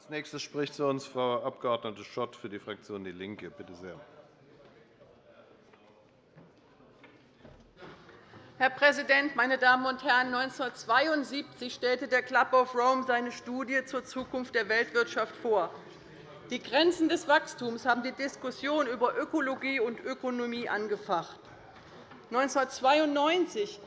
Als nächstes spricht zu uns Frau Abg. Schott für die Fraktion DIE LINKE. Bitte sehr. Herr Präsident, meine Damen und Herren! 1972 stellte der Club of Rome seine Studie zur Zukunft der Weltwirtschaft vor. Die Grenzen des Wachstums haben die Diskussion über Ökologie und Ökonomie angefacht. 1992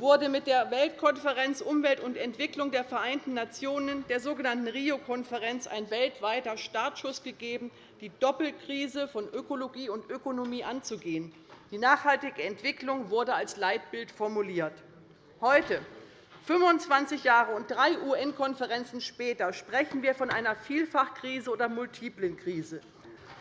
wurde mit der Weltkonferenz Umwelt und Entwicklung der Vereinten Nationen, der sogenannten Rio-Konferenz, ein weltweiter Startschuss gegeben, die Doppelkrise von Ökologie und Ökonomie anzugehen. Die nachhaltige Entwicklung wurde als Leitbild formuliert. Heute, 25 Jahre und drei UN-Konferenzen später, sprechen wir von einer Vielfachkrise oder multiplen Krise.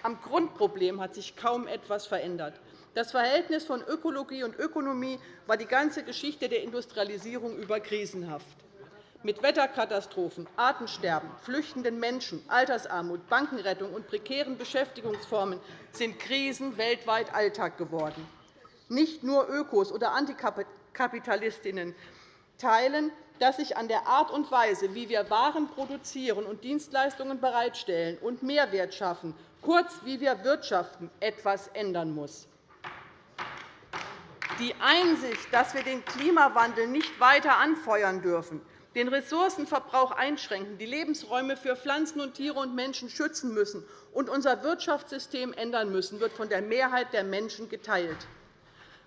Am Grundproblem hat sich kaum etwas verändert. Das Verhältnis von Ökologie und Ökonomie war die ganze Geschichte der Industrialisierung über krisenhaft. Mit Wetterkatastrophen, Artensterben, flüchtenden Menschen, Altersarmut, Bankenrettung und prekären Beschäftigungsformen sind Krisen weltweit Alltag geworden. Nicht nur Ökos oder Antikapitalistinnen teilen, dass sich an der Art und Weise, wie wir Waren produzieren und Dienstleistungen bereitstellen und Mehrwert schaffen, kurz wie wir wirtschaften, etwas ändern muss. Die Einsicht, dass wir den Klimawandel nicht weiter anfeuern dürfen, den Ressourcenverbrauch einschränken, die Lebensräume für Pflanzen und Tiere und Menschen schützen müssen und unser Wirtschaftssystem ändern müssen, wird von der Mehrheit der Menschen geteilt.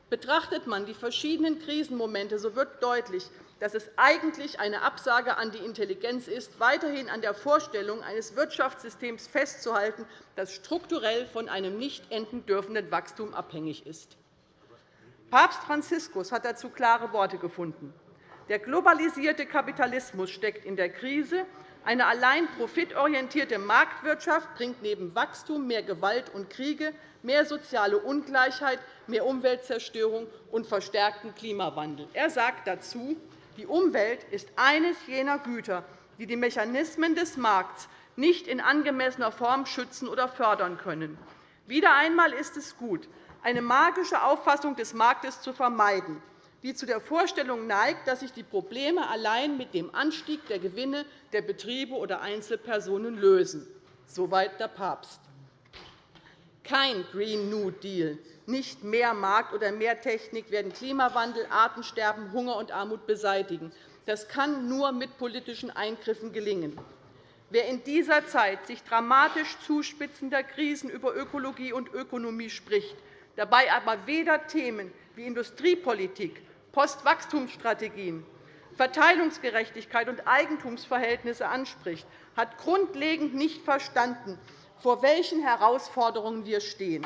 Betrachtet man die verschiedenen Krisenmomente, so wird deutlich, dass es eigentlich eine Absage an die Intelligenz ist, weiterhin an der Vorstellung eines Wirtschaftssystems festzuhalten, das strukturell von einem nicht enden dürfenden Wachstum abhängig ist. Papst Franziskus hat dazu klare Worte gefunden. Der globalisierte Kapitalismus steckt in der Krise. Eine allein profitorientierte Marktwirtschaft bringt neben Wachstum mehr Gewalt und Kriege, mehr soziale Ungleichheit, mehr Umweltzerstörung und verstärkten Klimawandel. Er sagt dazu, die Umwelt ist eines jener Güter, die die Mechanismen des Markts nicht in angemessener Form schützen oder fördern können. Wieder einmal ist es gut, eine magische Auffassung des Marktes zu vermeiden, die zu der Vorstellung neigt, dass sich die Probleme allein mit dem Anstieg der Gewinne der Betriebe oder Einzelpersonen lösen. Soweit der Papst. Kein Green New Deal, nicht mehr Markt oder mehr Technik werden Klimawandel, Artensterben, Hunger und Armut beseitigen. Das kann nur mit politischen Eingriffen gelingen. Wer in dieser Zeit sich dramatisch zuspitzender Krisen über Ökologie und Ökonomie spricht, dabei aber weder Themen wie Industriepolitik, Postwachstumsstrategien, Verteilungsgerechtigkeit und Eigentumsverhältnisse anspricht, hat grundlegend nicht verstanden, vor welchen Herausforderungen wir stehen.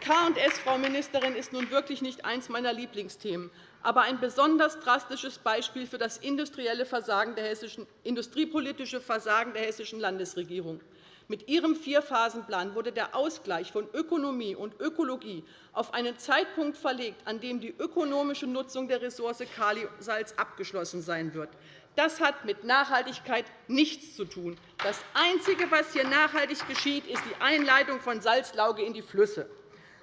K&S, Frau Ministerin, ist nun wirklich nicht eines meiner Lieblingsthemen, aber ein besonders drastisches Beispiel für das industrielle Versagen der hessischen, industriepolitische Versagen der hessischen Landesregierung. Mit Ihrem Vierphasenplan wurde der Ausgleich von Ökonomie und Ökologie auf einen Zeitpunkt verlegt, an dem die ökonomische Nutzung der Ressource Kalisalz abgeschlossen sein wird. Das hat mit Nachhaltigkeit nichts zu tun. Das Einzige, was hier nachhaltig geschieht, ist die Einleitung von Salzlauge in die Flüsse.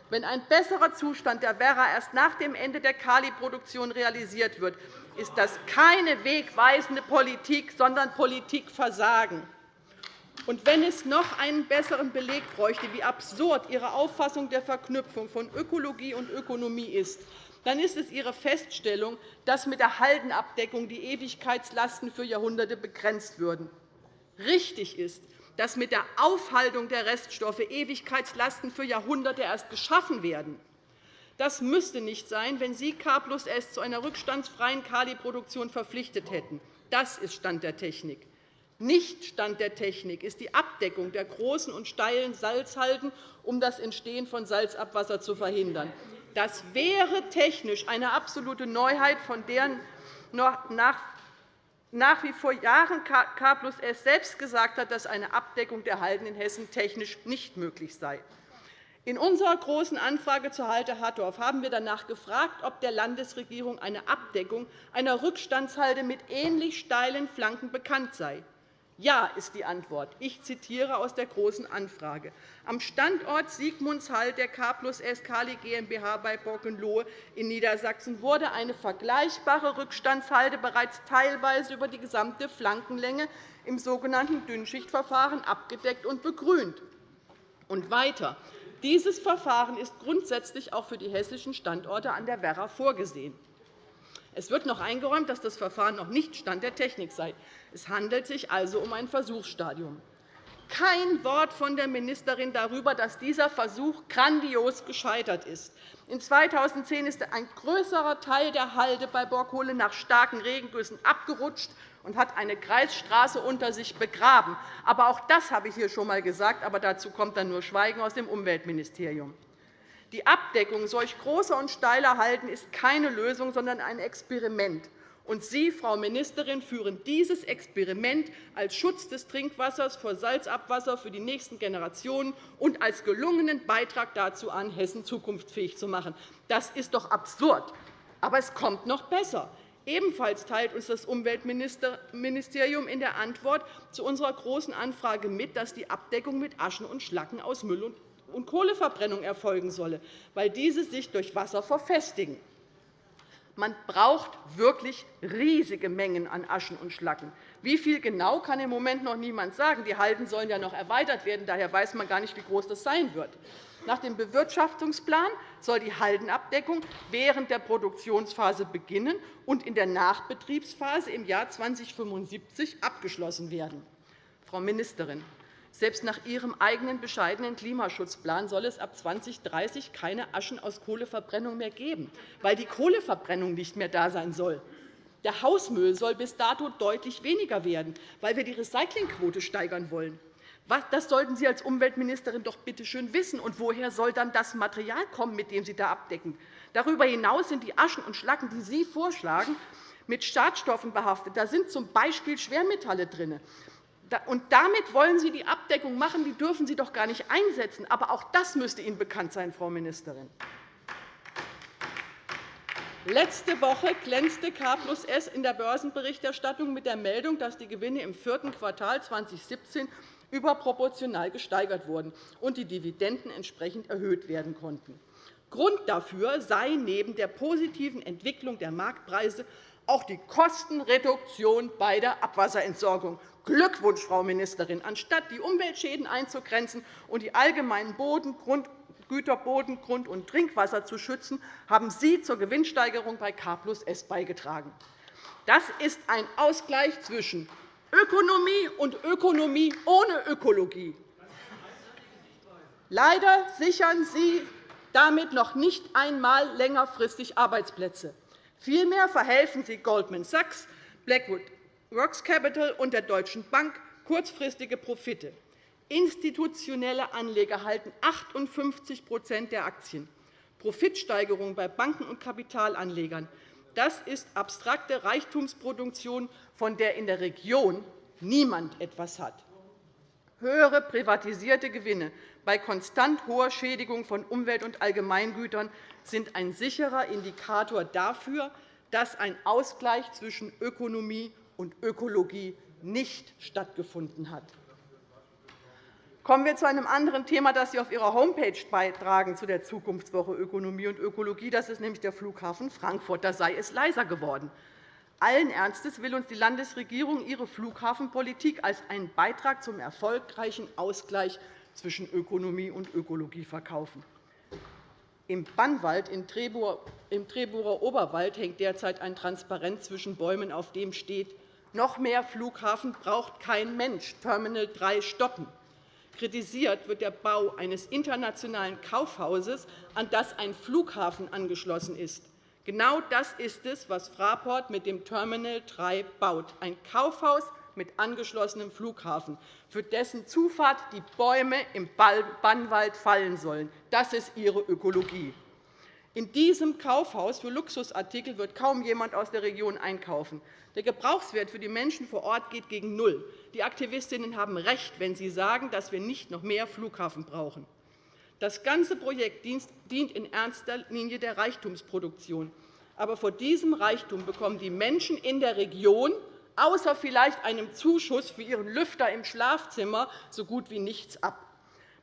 Wenn ein besserer Zustand der Werra erst nach dem Ende der Kaliproduktion realisiert wird, ist das keine wegweisende Politik, sondern Politikversagen. Und wenn es noch einen besseren Beleg bräuchte, wie absurd Ihre Auffassung der Verknüpfung von Ökologie und Ökonomie ist, dann ist es Ihre Feststellung, dass mit der Haldenabdeckung die Ewigkeitslasten für Jahrhunderte begrenzt würden. Richtig ist, dass mit der Aufhaltung der Reststoffe Ewigkeitslasten für Jahrhunderte erst geschaffen werden. Das müsste nicht sein, wenn Sie K plus S zu einer rückstandsfreien Kaliproduktion verpflichtet hätten. Das ist Stand der Technik. Nicht Stand der Technik ist die Abdeckung der großen und steilen Salzhalden, um das Entstehen von Salzabwasser zu verhindern. Das wäre technisch eine absolute Neuheit, von der nach wie vor Jahren K plus S selbst gesagt hat, dass eine Abdeckung der Halden in Hessen technisch nicht möglich sei. In unserer Großen Anfrage zur Halde Hattorf haben wir danach gefragt, ob der Landesregierung eine Abdeckung einer Rückstandshalde mit ähnlich steilen Flanken bekannt sei. Ja ist die Antwort. Ich zitiere aus der Großen Anfrage. Am Standort Siegmundshall der K plus S Kali GmbH bei Borkenlohe in Niedersachsen wurde eine vergleichbare Rückstandshalde bereits teilweise über die gesamte Flankenlänge im sogenannten Dünnschichtverfahren abgedeckt und begrünt. Und weiter. Dieses Verfahren ist grundsätzlich auch für die hessischen Standorte an der Werra vorgesehen. Es wird noch eingeräumt, dass das Verfahren noch nicht Stand der Technik sei. Es handelt sich also um ein Versuchsstadium. Kein Wort von der Ministerin darüber, dass dieser Versuch grandios gescheitert ist. In 2010 ist ein größerer Teil der Halde bei Borkohle nach starken Regengüssen abgerutscht und hat eine Kreisstraße unter sich begraben. Aber auch das habe ich hier schon einmal gesagt, aber dazu kommt dann nur Schweigen aus dem Umweltministerium. Die Abdeckung solch großer und steiler Halden ist keine Lösung, sondern ein Experiment. Und Sie, Frau Ministerin, führen dieses Experiment als Schutz des Trinkwassers vor Salzabwasser für die nächsten Generationen und als gelungenen Beitrag dazu an, Hessen zukunftsfähig zu machen. Das ist doch absurd. Aber es kommt noch besser. Ebenfalls teilt uns das Umweltministerium in der Antwort zu unserer Großen Anfrage mit, dass die Abdeckung mit Aschen und Schlacken aus Müll und und Kohleverbrennung erfolgen solle, weil diese sich durch Wasser verfestigen. Man braucht wirklich riesige Mengen an Aschen und Schlacken. Wie viel genau, kann im Moment noch niemand sagen. Die Halden sollen ja noch erweitert werden. Daher weiß man gar nicht, wie groß das sein wird. Nach dem Bewirtschaftungsplan soll die Haldenabdeckung während der Produktionsphase beginnen und in der Nachbetriebsphase im Jahr 2075 abgeschlossen werden. Frau Ministerin, selbst nach Ihrem eigenen bescheidenen Klimaschutzplan soll es ab 2030 keine Aschen aus Kohleverbrennung mehr geben, weil die Kohleverbrennung nicht mehr da sein soll. Der Hausmüll soll bis dato deutlich weniger werden, weil wir die Recyclingquote steigern wollen. Das sollten Sie als Umweltministerin doch bitte schön wissen. Und woher soll dann das Material kommen, mit dem Sie da abdecken? Darüber hinaus sind die Aschen und Schlacken, die Sie vorschlagen, mit Schadstoffen behaftet. Da sind z. B. Schwermetalle drin. Und damit wollen Sie die Abdeckung machen. Die dürfen Sie doch gar nicht einsetzen. Aber auch das müsste Ihnen bekannt sein, Frau Ministerin. Letzte Woche glänzte K plus S in der Börsenberichterstattung mit der Meldung, dass die Gewinne im vierten Quartal 2017 überproportional gesteigert wurden und die Dividenden entsprechend erhöht werden konnten. Grund dafür sei neben der positiven Entwicklung der Marktpreise auch die Kostenreduktion bei der Abwasserentsorgung. Glückwunsch, Frau Ministerin! Anstatt die Umweltschäden einzugrenzen und die allgemeinen Güter Boden, Grund- und Trinkwasser zu schützen, haben Sie zur Gewinnsteigerung bei K plus S beigetragen. Das ist ein Ausgleich zwischen Ökonomie und Ökonomie ohne Ökologie. Leider sichern Sie damit noch nicht einmal längerfristig Arbeitsplätze. Vielmehr verhelfen Sie Goldman Sachs, Blackwood Rocks Capital und der Deutschen Bank kurzfristige Profite. Institutionelle Anleger halten 58% der Aktien. Profitsteigerung bei Banken und Kapitalanlegern das ist abstrakte Reichtumsproduktion, von der in der Region niemand etwas hat. Höhere privatisierte Gewinne bei konstant hoher Schädigung von Umwelt- und Allgemeingütern sind ein sicherer Indikator dafür, dass ein Ausgleich zwischen Ökonomie und Ökologie nicht stattgefunden hat. Kommen wir zu einem anderen Thema, das Sie auf Ihrer Homepage beitragen zu der Zukunftswoche Ökonomie und Ökologie. Das ist nämlich der Flughafen Frankfurt. Da sei es leiser geworden. Allen Ernstes will uns die Landesregierung ihre Flughafenpolitik als einen Beitrag zum erfolgreichen Ausgleich zwischen Ökonomie und Ökologie verkaufen. Im Bannwald im Treburer Oberwald hängt derzeit ein Transparent zwischen Bäumen, auf dem steht, noch mehr Flughafen braucht kein Mensch, Terminal 3 stoppen. Kritisiert wird der Bau eines internationalen Kaufhauses, an das ein Flughafen angeschlossen ist. Genau das ist es, was Fraport mit dem Terminal 3 baut, ein Kaufhaus mit angeschlossenem Flughafen, für dessen Zufahrt die Bäume im Bannwald fallen sollen. Das ist Ihre Ökologie. In diesem Kaufhaus für Luxusartikel wird kaum jemand aus der Region einkaufen. Der Gebrauchswert für die Menschen vor Ort geht gegen Null. Die Aktivistinnen haben recht, wenn sie sagen, dass wir nicht noch mehr Flughafen brauchen. Das ganze Projekt dient in erster Linie der Reichtumsproduktion. Aber vor diesem Reichtum bekommen die Menschen in der Region außer vielleicht einem Zuschuss für ihren Lüfter im Schlafzimmer so gut wie nichts ab.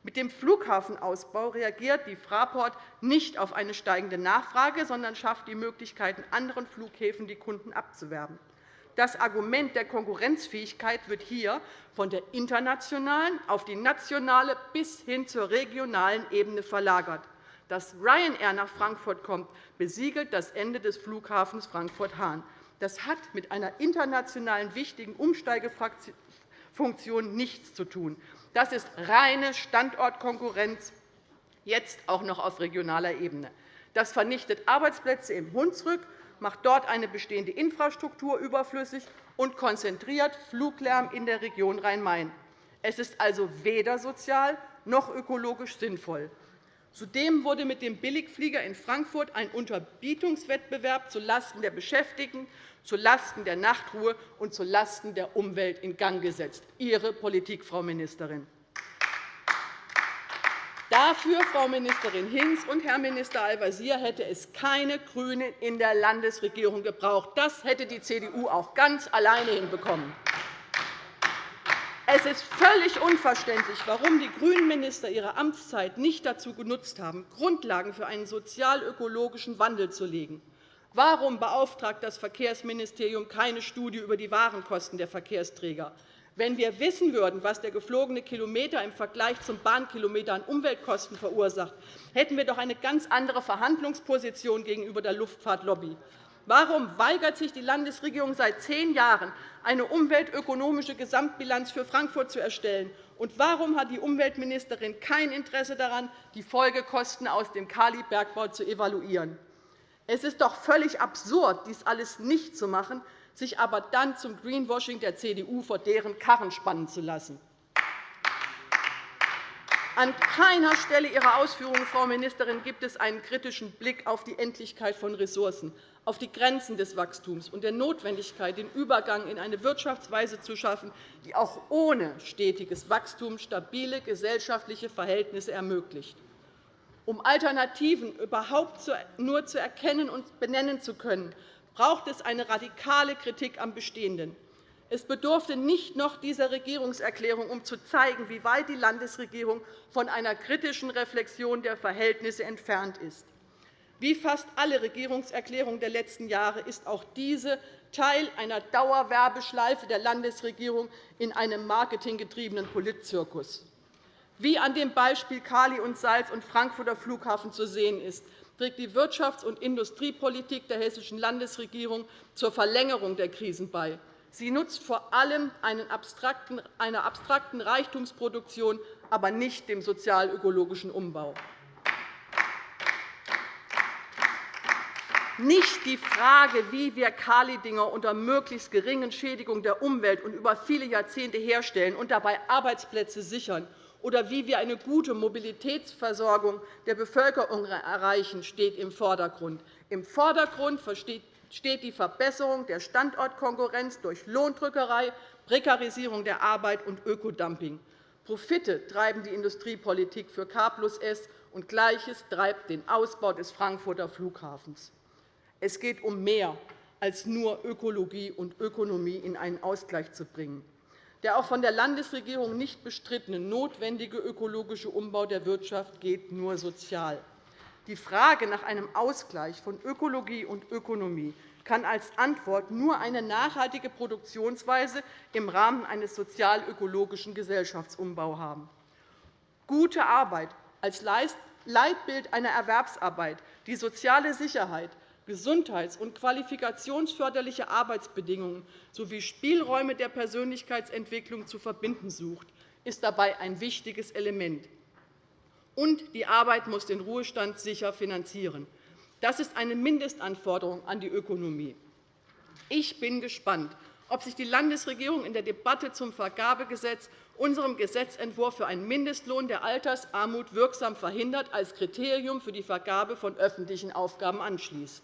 Mit dem Flughafenausbau reagiert die Fraport nicht auf eine steigende Nachfrage, sondern schafft die Möglichkeit, in anderen Flughäfen die Kunden abzuwerben. Das Argument der Konkurrenzfähigkeit wird hier von der internationalen auf die nationale bis hin zur regionalen Ebene verlagert. Dass Ryanair nach Frankfurt kommt, besiegelt das Ende des Flughafens Frankfurt-Hahn. Das hat mit einer internationalen wichtigen Umsteigefunktion nichts zu tun. Das ist reine Standortkonkurrenz, jetzt auch noch auf regionaler Ebene. Das vernichtet Arbeitsplätze im Hunsrück, macht dort eine bestehende Infrastruktur überflüssig und konzentriert Fluglärm in der Region Rhein-Main. Es ist also weder sozial noch ökologisch sinnvoll. Zudem wurde mit dem Billigflieger in Frankfurt ein Unterbietungswettbewerb zulasten der Beschäftigten, zulasten der Nachtruhe und zulasten der Umwelt in Gang gesetzt. Ihre Politik, Frau Ministerin. Dafür, Frau Ministerin Hinz und Herr Minister Al-Wazir, hätte es keine GRÜNEN in der Landesregierung gebraucht. Das hätte die CDU auch ganz alleine hinbekommen. Es ist völlig unverständlich, warum die GRÜNEN-Minister ihre Amtszeit nicht dazu genutzt haben, Grundlagen für einen sozial-ökologischen Wandel zu legen. Warum beauftragt das Verkehrsministerium keine Studie über die Warenkosten der Verkehrsträger? Wenn wir wissen würden, was der geflogene Kilometer im Vergleich zum Bahnkilometer an Umweltkosten verursacht, hätten wir doch eine ganz andere Verhandlungsposition gegenüber der Luftfahrtlobby. Warum weigert sich die Landesregierung seit zehn Jahren, eine umweltökonomische Gesamtbilanz für Frankfurt zu erstellen? Und warum hat die Umweltministerin kein Interesse daran, die Folgekosten aus dem Kalibergbau zu evaluieren? Es ist doch völlig absurd, dies alles nicht zu machen, sich aber dann zum Greenwashing der CDU vor deren Karren spannen zu lassen. An keiner Stelle Ihrer Ausführungen, Frau Ministerin, gibt es einen kritischen Blick auf die Endlichkeit von Ressourcen, auf die Grenzen des Wachstums und der Notwendigkeit, den Übergang in eine Wirtschaftsweise zu schaffen, die auch ohne stetiges Wachstum stabile gesellschaftliche Verhältnisse ermöglicht. Um Alternativen überhaupt nur zu erkennen und benennen zu können, braucht es eine radikale Kritik am Bestehenden. Es bedurfte nicht noch dieser Regierungserklärung, um zu zeigen, wie weit die Landesregierung von einer kritischen Reflexion der Verhältnisse entfernt ist. Wie fast alle Regierungserklärungen der letzten Jahre ist auch diese Teil einer Dauerwerbeschleife der Landesregierung in einem marketinggetriebenen Politzirkus. Wie an dem Beispiel Kali und Salz und Frankfurter Flughafen zu sehen ist, trägt die Wirtschafts- und Industriepolitik der Hessischen Landesregierung zur Verlängerung der Krisen bei. Sie nutzt vor allem einer abstrakten Reichtumsproduktion, aber nicht dem sozial-ökologischen Umbau. Nicht die Frage, wie wir Kalidinger unter möglichst geringen Schädigungen der Umwelt und über viele Jahrzehnte herstellen und dabei Arbeitsplätze sichern oder wie wir eine gute Mobilitätsversorgung der Bevölkerung erreichen, steht im Vordergrund. Im Vordergrund steht die Verbesserung der Standortkonkurrenz durch Lohndrückerei, Prekarisierung der Arbeit und Ökodumping. Profite treiben die Industriepolitik für K plus S, und Gleiches treibt den Ausbau des Frankfurter Flughafens. Es geht um mehr als nur Ökologie und Ökonomie in einen Ausgleich zu bringen. Der auch von der Landesregierung nicht bestrittene notwendige ökologische Umbau der Wirtschaft geht nur sozial. Die Frage nach einem Ausgleich von Ökologie und Ökonomie kann als Antwort nur eine nachhaltige Produktionsweise im Rahmen eines sozial-ökologischen Gesellschaftsumbaus haben. Gute Arbeit als Leitbild einer Erwerbsarbeit, die soziale Sicherheit, gesundheits- und qualifikationsförderliche Arbeitsbedingungen sowie Spielräume der Persönlichkeitsentwicklung zu verbinden sucht, ist dabei ein wichtiges Element und die Arbeit muss den Ruhestand sicher finanzieren. Das ist eine Mindestanforderung an die Ökonomie. Ich bin gespannt, ob sich die Landesregierung in der Debatte zum Vergabegesetz unserem Gesetzentwurf für einen Mindestlohn der Altersarmut wirksam verhindert als Kriterium für die Vergabe von öffentlichen Aufgaben anschließt.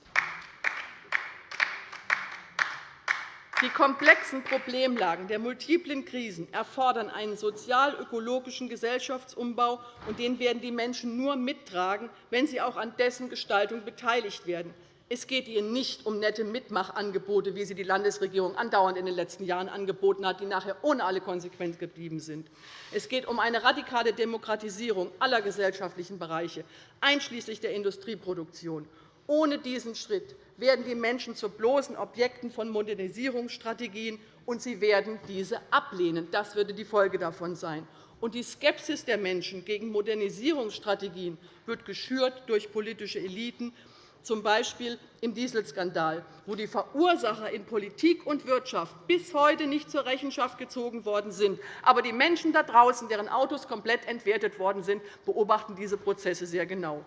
Die komplexen Problemlagen der multiplen Krisen erfordern einen sozial-ökologischen Gesellschaftsumbau, und den werden die Menschen nur mittragen, wenn sie auch an dessen Gestaltung beteiligt werden. Es geht ihr nicht um nette Mitmachangebote, wie sie die Landesregierung andauernd in den letzten Jahren angeboten hat, die nachher ohne alle Konsequenz geblieben sind. Es geht um eine radikale Demokratisierung aller gesellschaftlichen Bereiche, einschließlich der Industrieproduktion. Ohne diesen Schritt werden die Menschen zu bloßen Objekten von Modernisierungsstrategien, und sie werden diese ablehnen. Das würde die Folge davon sein. Die Skepsis der Menschen gegen Modernisierungsstrategien wird geschürt durch politische Eliten, z. B. im Dieselskandal, wo die Verursacher in Politik und Wirtschaft bis heute nicht zur Rechenschaft gezogen worden sind. Aber die Menschen da draußen, deren Autos komplett entwertet worden sind, beobachten diese Prozesse sehr genau.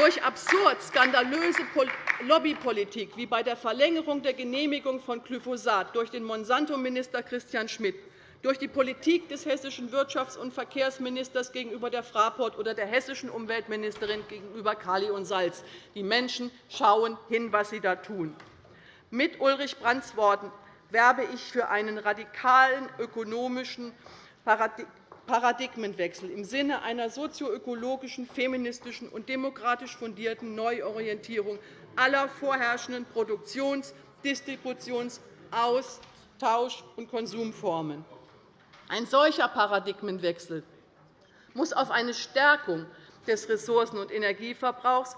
Durch absurd skandalöse Lobbypolitik wie bei der Verlängerung der Genehmigung von Glyphosat durch den Monsanto-Minister Christian Schmidt durch die Politik des hessischen Wirtschafts- und Verkehrsministers gegenüber der Fraport oder der hessischen Umweltministerin gegenüber Kali und Salz. Die Menschen schauen hin, was sie da tun. Mit Ulrich Brandts Worten werbe ich für einen radikalen ökonomischen Paradigmenwechsel im Sinne einer sozioökologischen, feministischen und demokratisch fundierten Neuorientierung aller vorherrschenden Produktions-, Distributions-, Austausch- und Konsumformen. Ein solcher Paradigmenwechsel muss auf eine Stärkung des Ressourcen- und Energieverbrauchs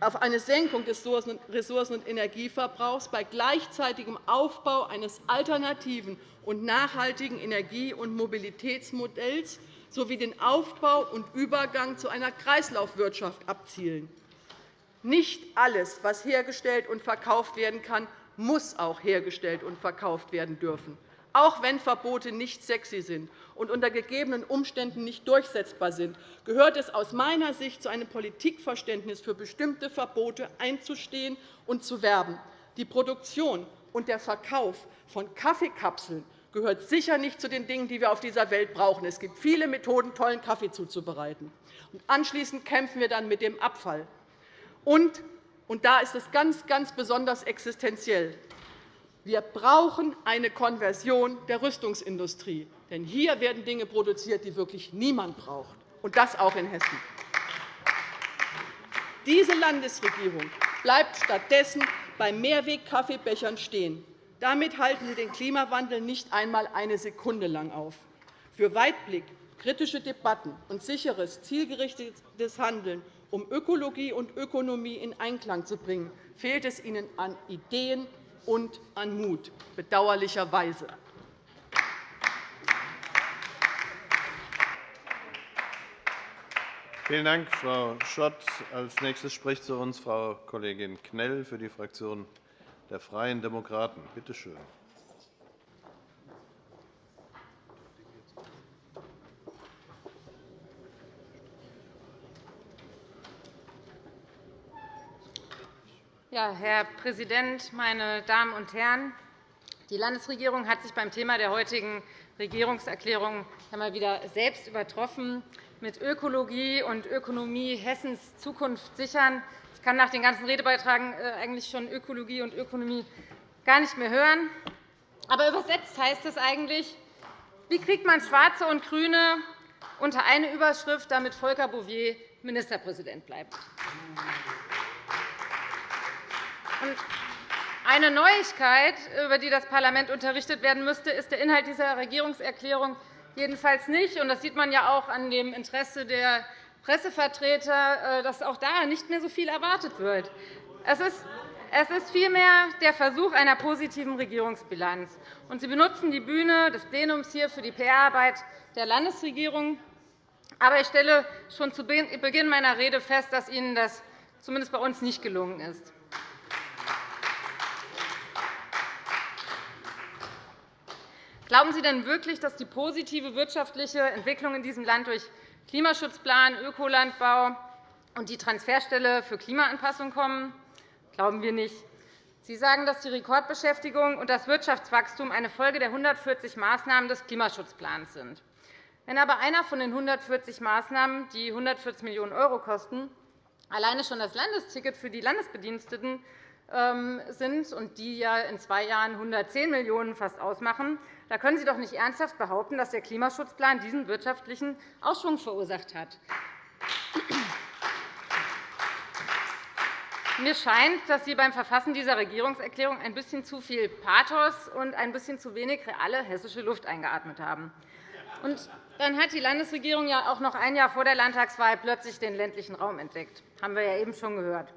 auf eine Senkung des Ressourcen- und Energieverbrauchs bei gleichzeitigem Aufbau eines alternativen und nachhaltigen Energie- und Mobilitätsmodells sowie den Aufbau und Übergang zu einer Kreislaufwirtschaft abzielen. Nicht alles, was hergestellt und verkauft werden kann, muss auch hergestellt und verkauft werden dürfen. Auch wenn Verbote nicht sexy sind und unter gegebenen Umständen nicht durchsetzbar sind, gehört es aus meiner Sicht zu einem Politikverständnis, für bestimmte Verbote einzustehen und zu werben. Die Produktion und der Verkauf von Kaffeekapseln gehört sicher nicht zu den Dingen, die wir auf dieser Welt brauchen. Es gibt viele Methoden, tollen Kaffee zuzubereiten. Anschließend kämpfen wir dann mit dem Abfall. Und, und da ist es ganz, ganz besonders existenziell. Wir brauchen eine Konversion der Rüstungsindustrie. Denn hier werden Dinge produziert, die wirklich niemand braucht, und das auch in Hessen. Diese Landesregierung bleibt stattdessen bei Mehrweg-Kaffeebechern stehen. Damit halten Sie den Klimawandel nicht einmal eine Sekunde lang auf. Für Weitblick, kritische Debatten und sicheres, zielgerichtetes Handeln, um Ökologie und Ökonomie in Einklang zu bringen, fehlt es Ihnen an Ideen und an Mut, bedauerlicherweise. Vielen Dank, Frau Schott. Als nächstes spricht zu uns Frau Kollegin Knell für die Fraktion der Freien Demokraten. Bitte schön. Ja, Herr Präsident, meine Damen und Herren! Die Landesregierung hat sich beim Thema der heutigen Regierungserklärung einmal wieder selbst übertroffen. Mit Ökologie und Ökonomie Hessens Zukunft sichern. Ich kann nach den ganzen Redebeiträgen äh, eigentlich schon Ökologie und Ökonomie gar nicht mehr hören. Aber übersetzt heißt es eigentlich, wie kriegt man Schwarze und GRÜNE unter eine Überschrift, damit Volker Bouffier Ministerpräsident bleibt? Eine Neuigkeit, über die das Parlament unterrichtet werden müsste, ist der Inhalt dieser Regierungserklärung jedenfalls nicht. Das sieht man ja auch an dem Interesse der Pressevertreter, äh, dass auch da nicht mehr so viel erwartet wird. Es ist vielmehr der Versuch einer positiven Regierungsbilanz. Sie benutzen die Bühne des Plenums hier für die PR-Arbeit der Landesregierung. Aber ich stelle schon zu Beginn meiner Rede fest, dass Ihnen das zumindest bei uns nicht gelungen ist. Glauben Sie denn wirklich, dass die positive wirtschaftliche Entwicklung in diesem Land durch Klimaschutzplan, Ökolandbau und die Transferstelle für Klimaanpassung kommen? Glauben wir nicht. Sie sagen, dass die Rekordbeschäftigung und das Wirtschaftswachstum eine Folge der 140 Maßnahmen des Klimaschutzplans sind. Wenn aber einer von den 140 Maßnahmen, die 140 Millionen € kosten, alleine schon das Landesticket für die Landesbediensteten ähm, sind und die ja in zwei Jahren 110 Millionen € fast ausmachen, da können Sie doch nicht ernsthaft behaupten, dass der Klimaschutzplan diesen wirtschaftlichen Ausschwung verursacht hat. Mir scheint, dass Sie beim Verfassen dieser Regierungserklärung ein bisschen zu viel Pathos und ein bisschen zu wenig reale hessische Luft eingeatmet haben. Und dann hat die Landesregierung ja auch noch ein Jahr vor der Landtagswahl plötzlich den ländlichen Raum entdeckt. Das haben wir ja eben schon gehört.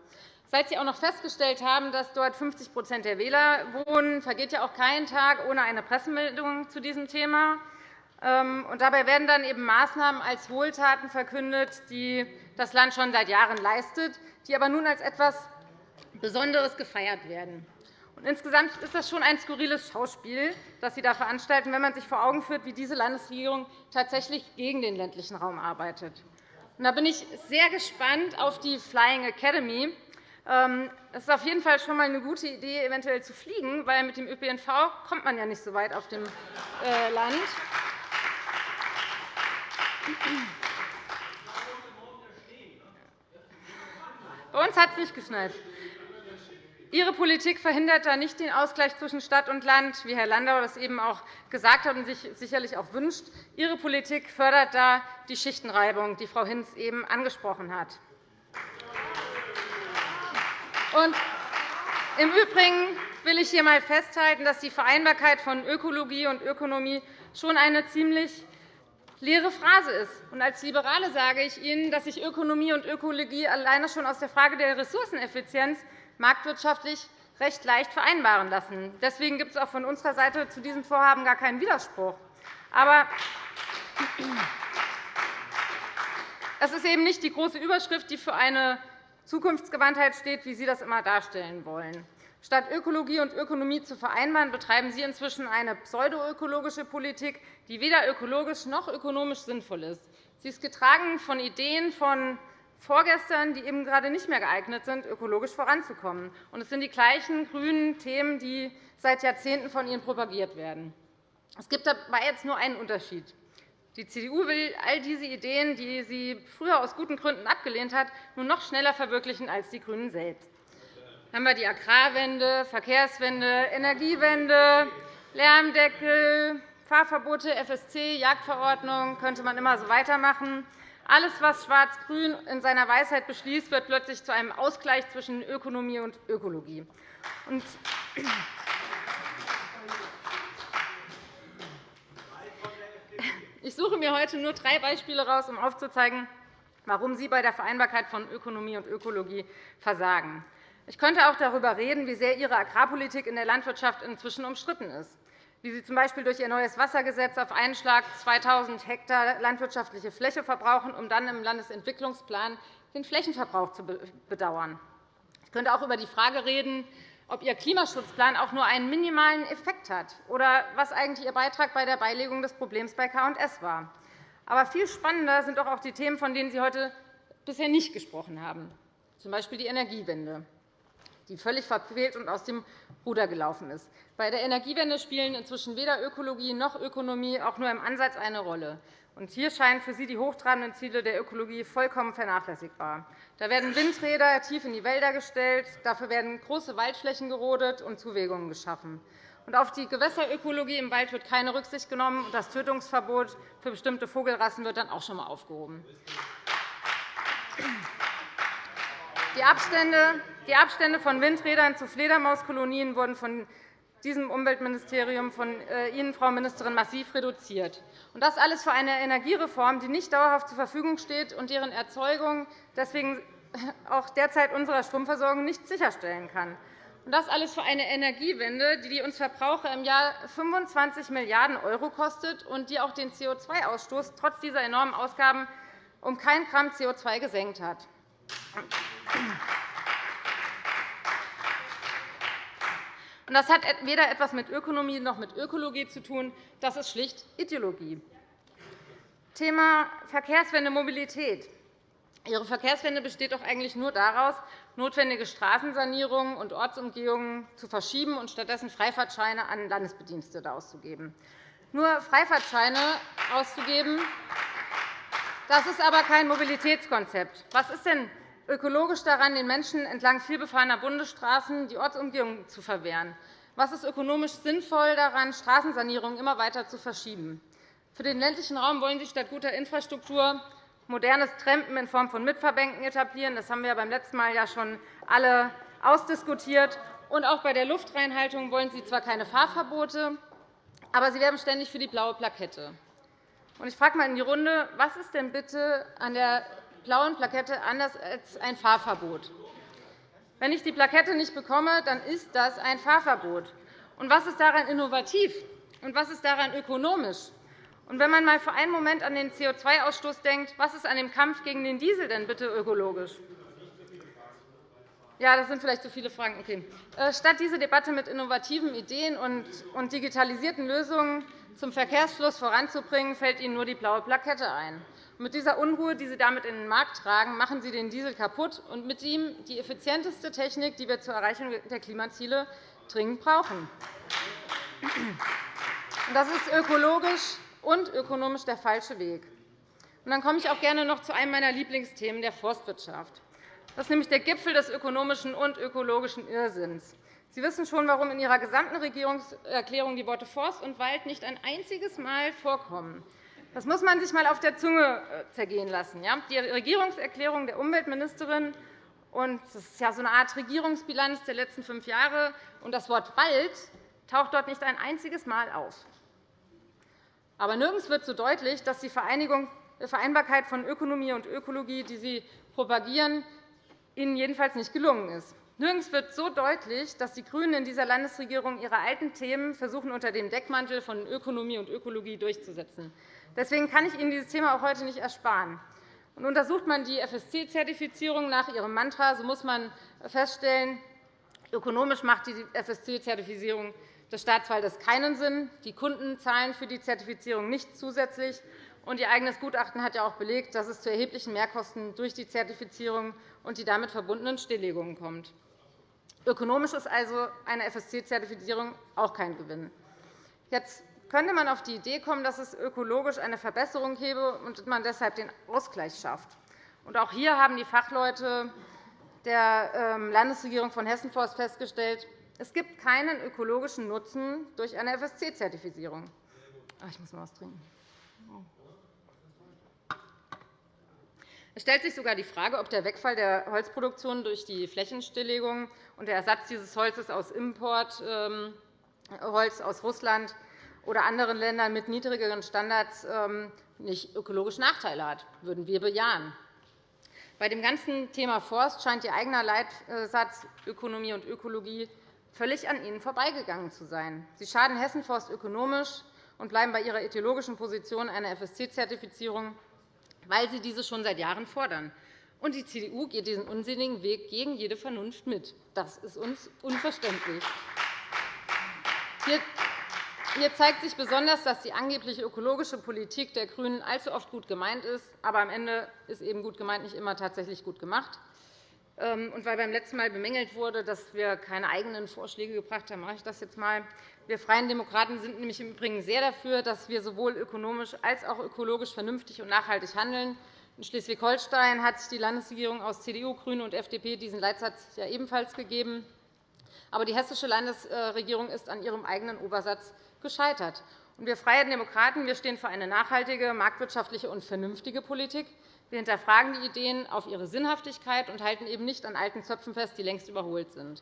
Seit Sie auch noch festgestellt haben, dass dort 50% der Wähler wohnen, vergeht ja auch kein Tag ohne eine Pressemeldung zu diesem Thema. Ähm, und dabei werden dann eben Maßnahmen als Wohltaten verkündet, die das Land schon seit Jahren leistet, die aber nun als etwas Besonderes gefeiert werden. Und insgesamt ist das schon ein skurriles Schauspiel, das Sie da veranstalten, wenn man sich vor Augen führt, wie diese Landesregierung tatsächlich gegen den ländlichen Raum arbeitet. Und da bin ich sehr gespannt auf die Flying Academy, es ist auf jeden Fall schon einmal eine gute Idee, eventuell zu fliegen, weil mit dem ÖPNV kommt man ja nicht so weit auf dem äh, Land. Bei uns hat es nicht geschneit. Ihre Politik verhindert da nicht den Ausgleich zwischen Stadt und Land, wie Herr Landau das eben auch gesagt hat und sich sicherlich auch wünscht. Ihre Politik fördert da die Schichtenreibung, die Frau Hinz eben angesprochen hat. Und Im Übrigen will ich hier einmal festhalten, dass die Vereinbarkeit von Ökologie und Ökonomie schon eine ziemlich leere Phrase ist. Und als Liberale sage ich Ihnen, dass sich Ökonomie und Ökologie alleine schon aus der Frage der Ressourceneffizienz marktwirtschaftlich recht leicht vereinbaren lassen. Deswegen gibt es auch von unserer Seite zu diesem Vorhaben gar keinen Widerspruch. Aber es ist eben nicht die große Überschrift, die für eine Zukunftsgewandtheit steht, wie Sie das immer darstellen wollen. Statt Ökologie und Ökonomie zu vereinbaren, betreiben Sie inzwischen eine pseudoökologische Politik, die weder ökologisch noch ökonomisch sinnvoll ist. Sie ist getragen von Ideen von vorgestern, die eben gerade nicht mehr geeignet sind, ökologisch voranzukommen. Und es sind die gleichen grünen Themen, die seit Jahrzehnten von Ihnen propagiert werden. Es gibt dabei jetzt nur einen Unterschied. Die CDU will all diese Ideen, die sie früher aus guten Gründen abgelehnt hat, nun noch schneller verwirklichen als die GRÜNEN selbst. Dann haben wir die Agrarwende, Verkehrswende, Energiewende, Lärmdeckel, Fahrverbote, FSC, Jagdverordnung, könnte man immer so weitermachen. Alles, was Schwarz-Grün in seiner Weisheit beschließt, wird plötzlich zu einem Ausgleich zwischen Ökonomie und Ökologie. Ich suche mir heute nur drei Beispiele heraus, um aufzuzeigen, warum Sie bei der Vereinbarkeit von Ökonomie und Ökologie versagen. Ich könnte auch darüber reden, wie sehr Ihre Agrarpolitik in der Landwirtschaft inzwischen umstritten ist, wie Sie z.B. durch Ihr neues Wassergesetz auf einen Schlag 2.000 Hektar landwirtschaftliche Fläche verbrauchen, um dann im Landesentwicklungsplan den Flächenverbrauch zu bedauern. Ich könnte auch über die Frage reden, ob Ihr Klimaschutzplan auch nur einen minimalen Effekt hat oder was eigentlich Ihr Beitrag bei der Beilegung des Problems bei K&S war. Aber viel spannender sind auch die Themen, von denen Sie heute bisher nicht gesprochen haben, z. B. die Energiewende, die völlig verfehlt und aus dem Ruder gelaufen ist. Bei der Energiewende spielen inzwischen weder Ökologie noch Ökonomie auch nur im Ansatz eine Rolle. Und hier scheinen für Sie die hochtrabenden Ziele der Ökologie vollkommen vernachlässigbar. Da werden Windräder tief in die Wälder gestellt, dafür werden große Waldflächen gerodet und Zuwägungen geschaffen. Und auf die Gewässerökologie im Wald wird keine Rücksicht genommen, und das Tötungsverbot für bestimmte Vogelrassen wird dann auch schon einmal aufgehoben. Die Abstände von Windrädern zu Fledermauskolonien wurden von diesem Umweltministerium von äh, Ihnen, Frau Ministerin, massiv reduziert. Und das alles für eine Energiereform, die nicht dauerhaft zur Verfügung steht und deren Erzeugung deswegen auch derzeit unserer Stromversorgung nicht sicherstellen kann. Und das alles für eine Energiewende, die uns Verbraucher im Jahr 25 Milliarden € kostet und die auch den CO2-Ausstoß trotz dieser enormen Ausgaben um kein Gramm CO2 gesenkt hat. Das hat weder etwas mit Ökonomie noch mit Ökologie zu tun. Das ist schlicht Ideologie. Thema Verkehrswende Mobilität. Ihre Verkehrswende besteht doch eigentlich nur daraus, notwendige Straßensanierungen und Ortsumgehungen zu verschieben und stattdessen Freifahrtscheine an Landesbedienstete auszugeben. Nur Freifahrtscheine auszugeben, das ist aber kein Mobilitätskonzept. Was ist denn ökologisch daran, den Menschen entlang vielbefahrener Bundesstraßen die Ortsumgehung zu verwehren? Was ist ökonomisch sinnvoll daran, Straßensanierungen immer weiter zu verschieben? Für den ländlichen Raum wollen Sie statt guter Infrastruktur modernes Trampen in Form von Mitverbänken etablieren. Das haben wir beim letzten Mal ja schon alle ausdiskutiert. Und auch bei der Luftreinhaltung wollen Sie zwar keine Fahrverbote, aber Sie werben ständig für die blaue Plakette. Ich frage einmal in die Runde, was ist denn bitte an der blauen Plakette anders als ein Fahrverbot? Wenn ich die Plakette nicht bekomme, dann ist das ein Fahrverbot. Und was ist daran innovativ? Und was ist daran ökonomisch? Und wenn man einmal für einen Moment an den CO2-Ausstoß denkt, was ist an dem Kampf gegen den Diesel denn bitte ökologisch? Ja, das sind vielleicht zu viele Fragen. Okay. Äh, statt diese Debatte mit innovativen Ideen und digitalisierten Lösungen zum Verkehrsfluss voranzubringen, fällt Ihnen nur die blaue Plakette ein. Mit dieser Unruhe, die Sie damit in den Markt tragen, machen Sie den Diesel kaputt und mit ihm die effizienteste Technik, die wir zur Erreichung der Klimaziele dringend brauchen. Das ist ökologisch und ökonomisch der falsche Weg. dann komme ich auch gerne noch zu einem meiner Lieblingsthemen, der Forstwirtschaft. Das ist nämlich der Gipfel des ökonomischen und ökologischen Irrsinns. Sie wissen schon, warum in Ihrer gesamten Regierungserklärung die Worte Forst und Wald nicht ein einziges Mal vorkommen. Das muss man sich einmal auf der Zunge äh, zergehen lassen. Die Regierungserklärung der Umweltministerin und das ist ja so eine Art Regierungsbilanz der letzten fünf Jahre. Und das Wort Wald taucht dort nicht ein einziges Mal auf. Aber nirgends wird so deutlich, dass die Vereinbarkeit von Ökonomie und Ökologie, die Sie propagieren, Ihnen jedenfalls nicht gelungen ist. Nirgends wird so deutlich, dass die GRÜNEN in dieser Landesregierung ihre alten Themen versuchen, unter dem Deckmantel von Ökonomie und Ökologie durchzusetzen. Deswegen kann ich Ihnen dieses Thema auch heute nicht ersparen. Und untersucht man die FSC-Zertifizierung nach Ihrem Mantra, so muss man feststellen, ökonomisch macht die FSC-Zertifizierung des Staatswaldes keinen Sinn. Die Kunden zahlen für die Zertifizierung nicht zusätzlich. Und Ihr eigenes Gutachten hat ja auch belegt, dass es zu erheblichen Mehrkosten durch die Zertifizierung und die damit verbundenen Stilllegungen kommt. Ökonomisch ist also eine FSC-Zertifizierung auch kein Gewinn. Jetzt könnte man auf die Idee kommen, dass es ökologisch eine Verbesserung gäbe und man deshalb den Ausgleich schafft. Auch hier haben die Fachleute der ähm, Landesregierung von Hessen Forst festgestellt, es gibt keinen ökologischen Nutzen durch eine FSC-Zertifizierung. Ich muss mal was trinken. Es stellt sich sogar die Frage, ob der Wegfall der Holzproduktion durch die Flächenstilllegung und der Ersatz dieses Holzes aus Importholz ähm, aus Russland oder anderen Ländern mit niedrigeren Standards ähm, nicht ökologische Nachteile hat. Das würden wir bejahen. Bei dem ganzen Thema Forst scheint Ihr eigener Leitsatz Ökonomie und Ökologie völlig an Ihnen vorbeigegangen zu sein. Sie schaden Hessen Forst ökonomisch und bleiben bei Ihrer ideologischen Position einer FSC-Zertifizierung weil sie diese schon seit Jahren fordern. Und die CDU geht diesen unsinnigen Weg gegen jede Vernunft mit. Das ist uns unverständlich. Hier zeigt sich besonders, dass die angeblich ökologische Politik der GRÜNEN allzu oft gut gemeint ist. Aber am Ende ist eben gut gemeint nicht immer tatsächlich gut gemacht. Ähm, und weil beim letzten Mal bemängelt wurde, dass wir keine eigenen Vorschläge gebracht haben, mache ich das jetzt einmal. Wir Freien Demokraten sind nämlich im Übrigen sehr dafür, dass wir sowohl ökonomisch als auch ökologisch vernünftig und nachhaltig handeln. In Schleswig-Holstein hat sich die Landesregierung aus CDU, GRÜNE und FDP diesen Leitsatz ja ebenfalls gegeben. Aber die hessische Landesregierung ist an ihrem eigenen Obersatz gescheitert. Wir Freien Demokraten stehen für eine nachhaltige, marktwirtschaftliche und vernünftige Politik. Wir hinterfragen die Ideen auf ihre Sinnhaftigkeit und halten eben nicht an alten Zöpfen fest, die längst überholt sind.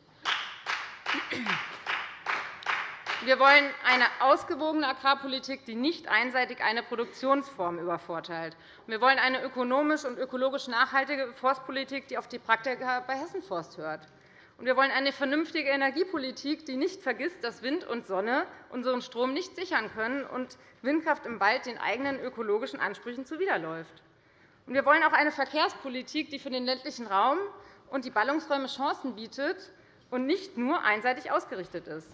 Wir wollen eine ausgewogene Agrarpolitik, die nicht einseitig eine Produktionsform übervorteilt. Wir wollen eine ökonomisch und ökologisch nachhaltige Forstpolitik, die auf die Praktiker bei Hessen Forst hört. Wir wollen eine vernünftige Energiepolitik, die nicht vergisst, dass Wind und Sonne unseren Strom nicht sichern können und Windkraft im Wald den eigenen ökologischen Ansprüchen zuwiderläuft. Wir wollen auch eine Verkehrspolitik, die für den ländlichen Raum und die Ballungsräume Chancen bietet und nicht nur einseitig ausgerichtet ist.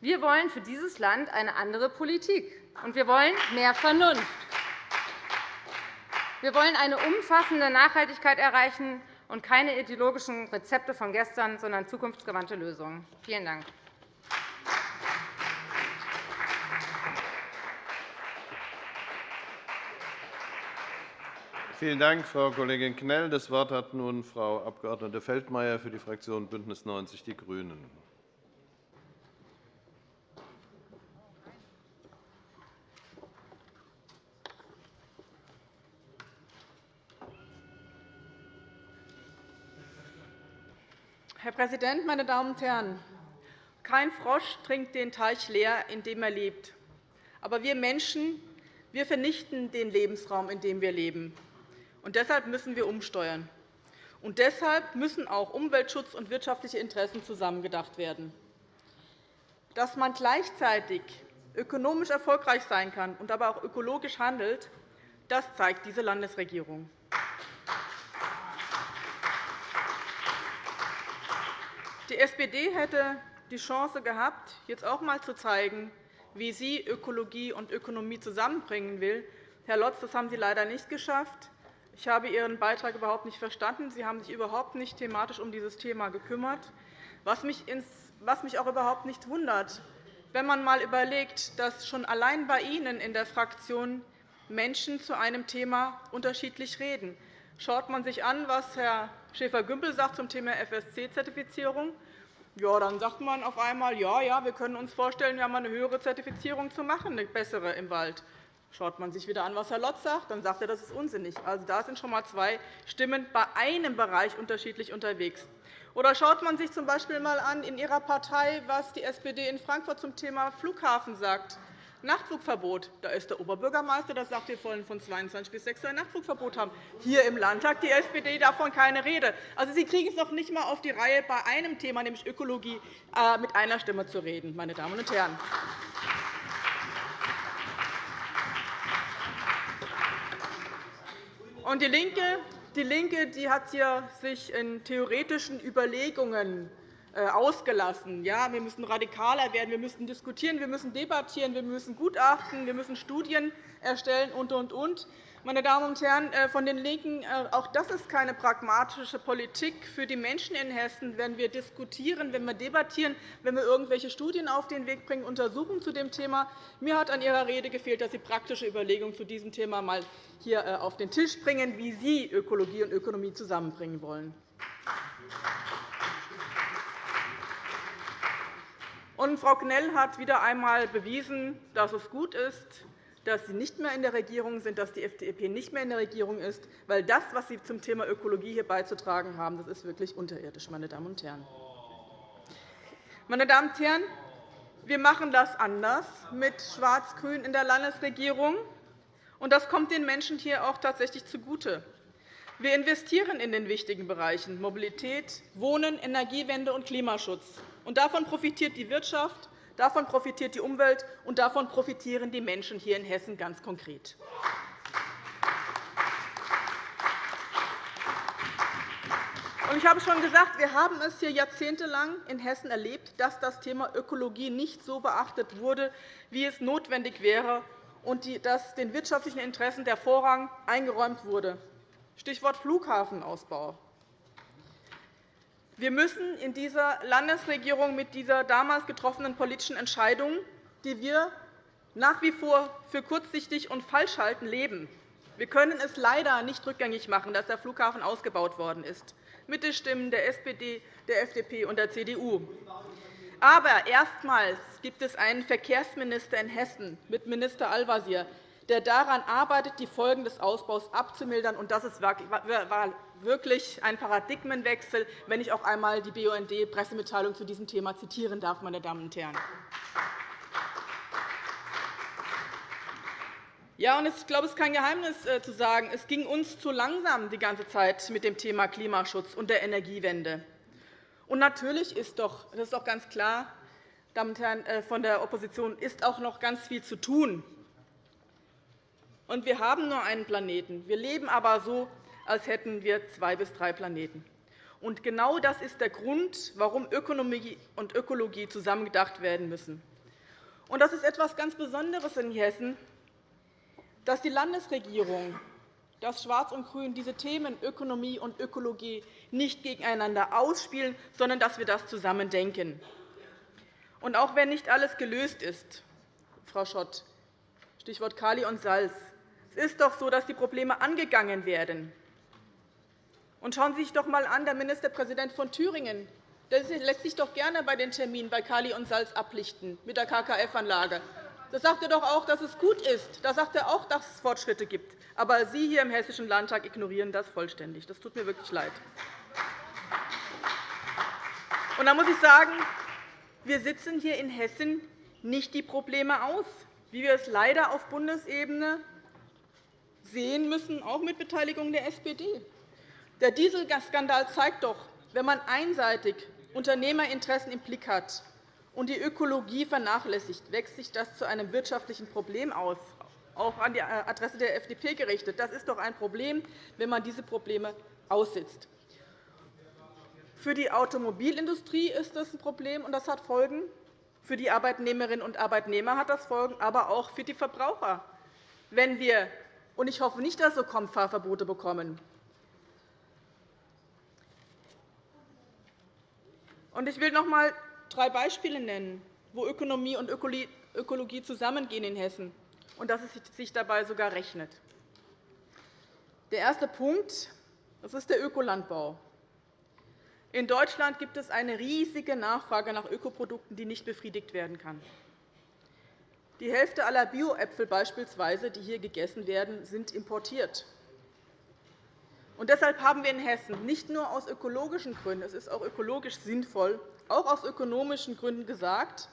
Wir wollen für dieses Land eine andere Politik, und wir wollen mehr Vernunft. Wir wollen eine umfassende Nachhaltigkeit erreichen und keine ideologischen Rezepte von gestern, sondern zukunftsgewandte Lösungen. Vielen Dank. Vielen Dank, Frau Kollegin Knell. Das Wort hat nun Frau Abg. Feldmayer für die Fraktion BÜNDNIS 90 die GRÜNEN. Herr Präsident, meine Damen und Herren! Kein Frosch trinkt den Teich leer, in dem er lebt. Aber wir Menschen wir vernichten den Lebensraum, in dem wir leben. Und deshalb müssen wir umsteuern. Und deshalb müssen auch Umweltschutz und wirtschaftliche Interessen zusammengedacht werden. Dass man gleichzeitig ökonomisch erfolgreich sein kann und aber auch ökologisch handelt, das zeigt diese Landesregierung. Die SPD hätte die Chance gehabt, jetzt auch einmal zu zeigen, wie sie Ökologie und Ökonomie zusammenbringen will. Herr Lotz, das haben Sie leider nicht geschafft. Ich habe Ihren Beitrag überhaupt nicht verstanden. Sie haben sich überhaupt nicht thematisch um dieses Thema gekümmert, was mich auch überhaupt nicht wundert, wenn man einmal überlegt, dass schon allein bei Ihnen in der Fraktion Menschen zu einem Thema unterschiedlich reden. Schaut man sich an, was Herr Schäfer-Gümbel sagt zum Thema FSC-Zertifizierung, ja, dann sagt man auf einmal, ja, ja, wir können uns vorstellen, ja, eine höhere Zertifizierung zu machen, eine bessere im Wald. Schaut man sich wieder an, was Herr Lotz sagt, dann sagt er, das ist unsinnig. Also, da sind schon einmal zwei Stimmen bei einem Bereich unterschiedlich unterwegs. Oder schaut man sich z. B. einmal an in Ihrer Partei, was die SPD in Frankfurt zum Thema Flughafen sagt. Nachtflugverbot. Da ist der Oberbürgermeister, der sagt, wir wollen von 22 bis 6 Uhr ein Nachtflugverbot haben. Hier im Landtag die SPD davon keine Rede. Also, Sie kriegen es noch nicht einmal auf die Reihe, bei einem Thema, nämlich Ökologie, äh, mit einer Stimme zu reden, meine Damen und Herren. Und die LINKE, die LINKE die hat sich in theoretischen Überlegungen ausgelassen. Ja, wir müssen radikaler werden, wir müssen diskutieren, wir müssen debattieren, wir müssen Gutachten, wir müssen Studien erstellen und, und, und. Meine Damen und Herren äh, von den LINKEN, äh, auch das ist keine pragmatische Politik für die Menschen in Hessen, wenn wir diskutieren, wenn wir debattieren, wenn wir irgendwelche Studien auf den Weg bringen, Untersuchungen zu dem Thema. Mir hat an Ihrer Rede gefehlt, dass Sie praktische Überlegungen zu diesem Thema einmal hier auf den Tisch bringen, wie Sie Ökologie und Ökonomie zusammenbringen wollen. Und Frau Knell hat wieder einmal bewiesen, dass es gut ist, dass Sie nicht mehr in der Regierung sind, dass die FDP nicht mehr in der Regierung ist, weil das, was Sie zum Thema Ökologie hier beizutragen haben, das ist wirklich unterirdisch, meine Damen und Herren. Meine Damen und Herren, wir machen das anders mit Schwarz-Grün in der Landesregierung, und das kommt den Menschen hier auch tatsächlich zugute. Wir investieren in den wichtigen Bereichen Mobilität, Wohnen, Energiewende und Klimaschutz. Und davon profitiert die Wirtschaft, davon profitiert die Umwelt, und davon profitieren die Menschen hier in Hessen ganz konkret. Ich habe schon gesagt, wir haben es hier jahrzehntelang in Hessen erlebt, dass das Thema Ökologie nicht so beachtet wurde, wie es notwendig wäre, und dass den wirtschaftlichen Interessen der Vorrang eingeräumt wurde. Stichwort Flughafenausbau. Wir müssen in dieser Landesregierung mit dieser damals getroffenen politischen Entscheidung, die wir nach wie vor für kurzsichtig und falsch halten, leben. Wir können es leider nicht rückgängig machen, dass der Flughafen ausgebaut worden ist, mit den Stimmen der SPD, der FDP und der CDU. Aber erstmals gibt es einen Verkehrsminister in Hessen mit Minister Al-Wazir, der daran arbeitet, die Folgen des Ausbaus abzumildern. Das war wirklich ein Paradigmenwechsel, wenn ich auch einmal die BUND-Pressemitteilung zu diesem Thema zitieren darf. Meine Damen und Herren. Ja, und ich glaube, es ist kein Geheimnis äh, zu sagen, es ging uns zu langsam die ganze Zeit mit dem Thema Klimaschutz und der Energiewende. Und natürlich ist doch, das ist doch ganz klar, Damen und Herren äh, von der Opposition, ist auch noch ganz viel zu tun. Und wir haben nur einen Planeten. Wir leben aber so, als hätten wir zwei bis drei Planeten. Und genau das ist der Grund, warum Ökonomie und Ökologie zusammengedacht werden müssen. Und das ist etwas ganz Besonderes in Hessen, dass die Landesregierung, dass Schwarz und Grün diese Themen Ökonomie und Ökologie nicht gegeneinander ausspielen, sondern dass wir das zusammen denken. Und auch wenn nicht alles gelöst ist, Frau Schott, Stichwort Kali und Salz, es ist doch so, dass die Probleme angegangen werden. Und schauen Sie sich doch einmal an, der Ministerpräsident von Thüringen der lässt sich doch gerne bei den Terminen bei Kali und Salz ablichten mit der KKF-Anlage. Da sagt er doch auch, dass es gut ist. Da sagt er auch, dass es Fortschritte gibt. Aber Sie hier im Hessischen Landtag ignorieren das vollständig. Das tut mir wirklich leid. Und da muss ich sagen, wir sitzen hier in Hessen nicht die Probleme aus, wie wir es leider auf Bundesebene sehen müssen, auch mit Beteiligung der SPD. Der Dieselskandal zeigt doch, wenn man einseitig Unternehmerinteressen im Blick hat und die Ökologie vernachlässigt, wächst sich das zu einem wirtschaftlichen Problem aus, auch an die Adresse der FDP gerichtet. Das ist doch ein Problem, wenn man diese Probleme aussitzt. Für die Automobilindustrie ist das ein Problem, und das hat Folgen. Für die Arbeitnehmerinnen und Arbeitnehmer hat das Folgen, aber auch für die Verbraucher. Wenn wir, und ich hoffe nicht, dass so kommt, Fahrverbote bekommen, Ich will noch einmal drei Beispiele nennen, wo Ökonomie und Ökologie zusammengehen in Hessen und dass es sich dabei sogar rechnet. Der erste Punkt das ist der Ökolandbau. In Deutschland gibt es eine riesige Nachfrage nach Ökoprodukten, die nicht befriedigt werden kann. Die Hälfte aller Bioäpfel beispielsweise, die hier gegessen werden, sind importiert. Und deshalb haben wir in Hessen nicht nur aus ökologischen Gründen, es ist auch ökologisch sinnvoll, auch aus ökonomischen Gründen gesagt,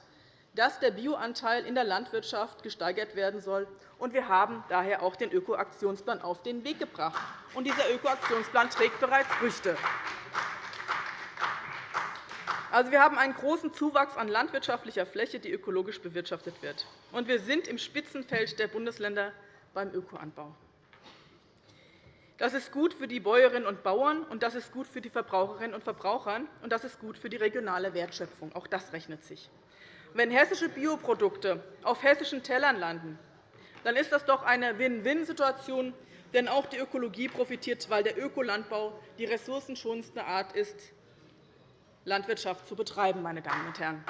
dass der Bioanteil in der Landwirtschaft gesteigert werden soll. Und wir haben daher auch den Ökoaktionsplan auf den Weg gebracht. Und dieser Ökoaktionsplan trägt bereits Früchte. Also, wir haben einen großen Zuwachs an landwirtschaftlicher Fläche, die ökologisch bewirtschaftet wird. Und wir sind im Spitzenfeld der Bundesländer beim Ökoanbau. Das ist gut für die Bäuerinnen und Bauern, und das ist gut für die Verbraucherinnen und Verbraucher, und das ist gut für die regionale Wertschöpfung. Auch das rechnet sich. Wenn hessische Bioprodukte auf hessischen Tellern landen, dann ist das doch eine Win-Win-Situation, denn auch die Ökologie profitiert, weil der Ökolandbau die ressourcenschonendste Art ist, Landwirtschaft zu betreiben. Meine Damen und Herren.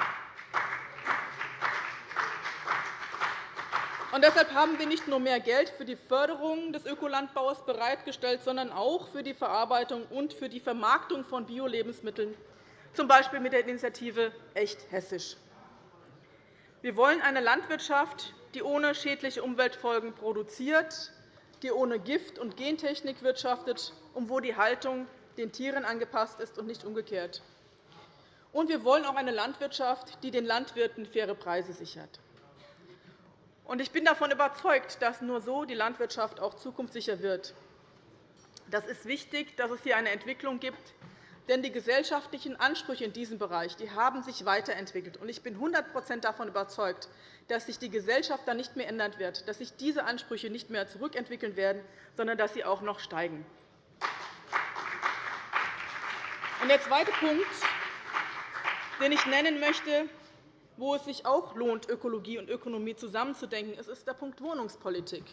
Und deshalb haben wir nicht nur mehr Geld für die Förderung des Ökolandbaus bereitgestellt, sondern auch für die Verarbeitung und für die Vermarktung von Bio-Lebensmitteln, z. B. mit der Initiative Echt Hessisch. Wir wollen eine Landwirtschaft, die ohne schädliche Umweltfolgen produziert, die ohne Gift- und Gentechnik wirtschaftet und wo die Haltung den Tieren angepasst ist und nicht umgekehrt. Und wir wollen auch eine Landwirtschaft, die den Landwirten faire Preise sichert. Ich bin davon überzeugt, dass nur so die Landwirtschaft auch zukunftssicher wird. Das ist wichtig, dass es hier eine Entwicklung gibt, denn die gesellschaftlichen Ansprüche in diesem Bereich die haben sich weiterentwickelt. Ich bin 100% davon überzeugt, dass sich die Gesellschaft dann nicht mehr ändern wird, dass sich diese Ansprüche nicht mehr zurückentwickeln werden, sondern dass sie auch noch steigen. Der zweite Punkt, den ich nennen möchte, wo es sich auch lohnt, Ökologie und Ökonomie zusammenzudenken, ist der Punkt Wohnungspolitik.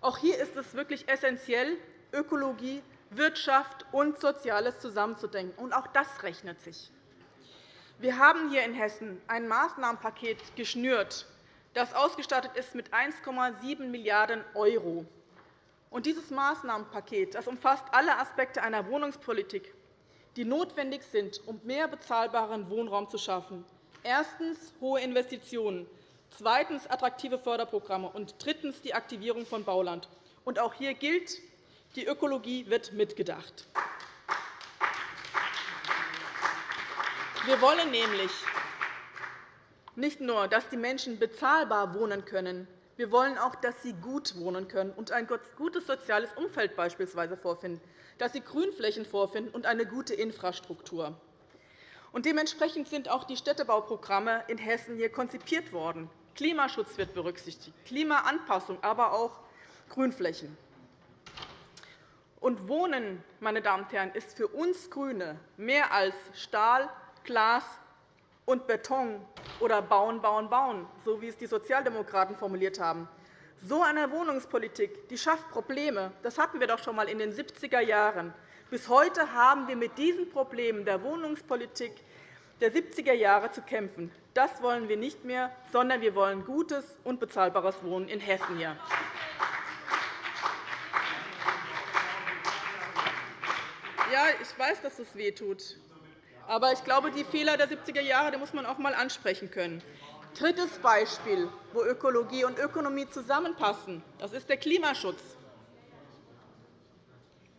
Auch hier ist es wirklich essentiell, Ökologie, Wirtschaft und Soziales zusammenzudenken. Und auch das rechnet sich. Wir haben hier in Hessen ein Maßnahmenpaket geschnürt, das ausgestattet ist mit 1,7 Milliarden €. Dieses Maßnahmenpaket das umfasst alle Aspekte einer Wohnungspolitik, die notwendig sind, um mehr bezahlbaren Wohnraum zu schaffen, Erstens hohe Investitionen, zweitens attraktive Förderprogramme und drittens die Aktivierung von Bauland. Und auch hier gilt, die Ökologie wird mitgedacht. Wir wollen nämlich nicht nur, dass die Menschen bezahlbar wohnen können, wir wollen auch, dass sie gut wohnen können und ein gutes soziales Umfeld beispielsweise vorfinden, dass sie Grünflächen vorfinden und eine gute Infrastruktur. Und dementsprechend sind auch die Städtebauprogramme in Hessen hier konzipiert worden. Klimaschutz wird berücksichtigt, Klimaanpassung, aber auch Grünflächen. Und Wohnen, meine Damen und Herren, ist für uns GRÜNE mehr als Stahl, Glas und Beton oder Bauen, Bauen, Bauen, so wie es die Sozialdemokraten formuliert haben. So eine Wohnungspolitik die schafft Probleme. Das hatten wir doch schon einmal in den 70er Jahren. Bis heute haben wir mit diesen Problemen der Wohnungspolitik der 70er Jahre zu kämpfen. Das wollen wir nicht mehr, sondern wir wollen gutes und bezahlbares Wohnen in Hessen. Ja, ich weiß, dass es wehtut. Aber ich glaube, die Fehler der 70er Jahre muss man auch einmal ansprechen können. Drittes Beispiel, wo Ökologie und Ökonomie zusammenpassen, das ist der Klimaschutz.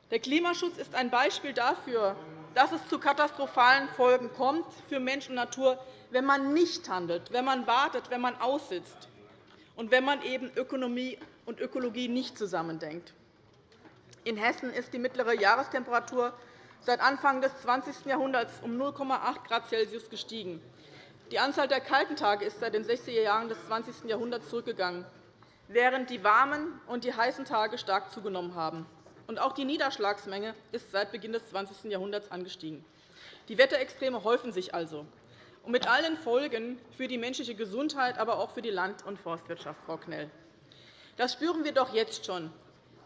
Der Klimaschutz ist ein Beispiel dafür, dass es zu katastrophalen Folgen kommt für Mensch und Natur, wenn man nicht handelt, wenn man wartet, wenn man aussitzt und wenn man eben Ökonomie und Ökologie nicht zusammendenkt. In Hessen ist die mittlere Jahrestemperatur seit Anfang des 20. Jahrhunderts um 0,8 Grad Celsius gestiegen. Die Anzahl der kalten Tage ist seit den 60er Jahren des 20. Jahrhunderts zurückgegangen, während die warmen und die heißen Tage stark zugenommen haben. Auch die Niederschlagsmenge ist seit Beginn des 20. Jahrhunderts angestiegen. Die Wetterextreme häufen sich also, mit allen Folgen für die menschliche Gesundheit, aber auch für die Land- und Forstwirtschaft, Frau Knell. Das spüren wir doch jetzt schon.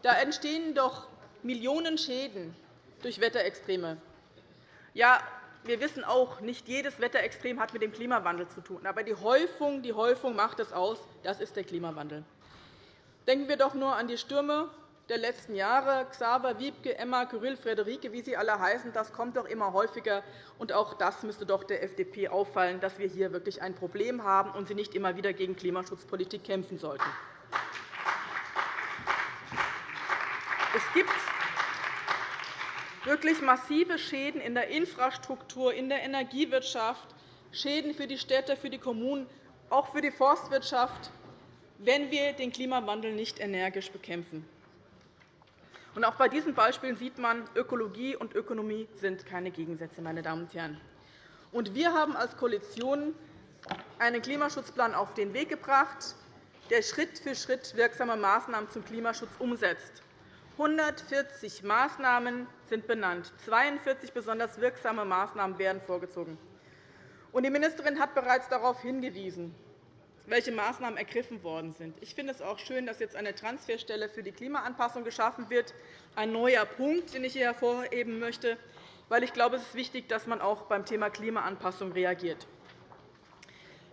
Da entstehen doch Millionen Schäden durch Wetterextreme. Ja, wir wissen auch, nicht jedes Wetterextrem hat mit dem Klimawandel zu tun. Aber die Häufung, die Häufung macht es aus. Das ist der Klimawandel. Denken wir doch nur an die Stürme der letzten Jahre. Xaver, Wiebke, Emma, Kyrill, Frederike, wie sie alle heißen, das kommt doch immer häufiger. Und auch das müsste doch der FDP auffallen, dass wir hier wirklich ein Problem haben und sie nicht immer wieder gegen Klimaschutzpolitik kämpfen sollten. Es gibt wirklich massive Schäden in der Infrastruktur, in der Energiewirtschaft, Schäden für die Städte, für die Kommunen, auch für die Forstwirtschaft, wenn wir den Klimawandel nicht energisch bekämpfen. Auch bei diesen Beispielen sieht man, Ökologie und Ökonomie sind keine Gegensätze. Meine Damen und Herren. wir haben als Koalition einen Klimaschutzplan auf den Weg gebracht, der Schritt für Schritt wirksame Maßnahmen zum Klimaschutz umsetzt. 140 Maßnahmen sind benannt. 42 besonders wirksame Maßnahmen werden vorgezogen. Die Ministerin hat bereits darauf hingewiesen, welche Maßnahmen ergriffen worden sind. Ich finde es auch schön, dass jetzt eine Transferstelle für die Klimaanpassung geschaffen wird. Ein neuer Punkt, den ich hier hervorheben möchte, weil ich glaube, es ist wichtig, dass man auch beim Thema Klimaanpassung reagiert.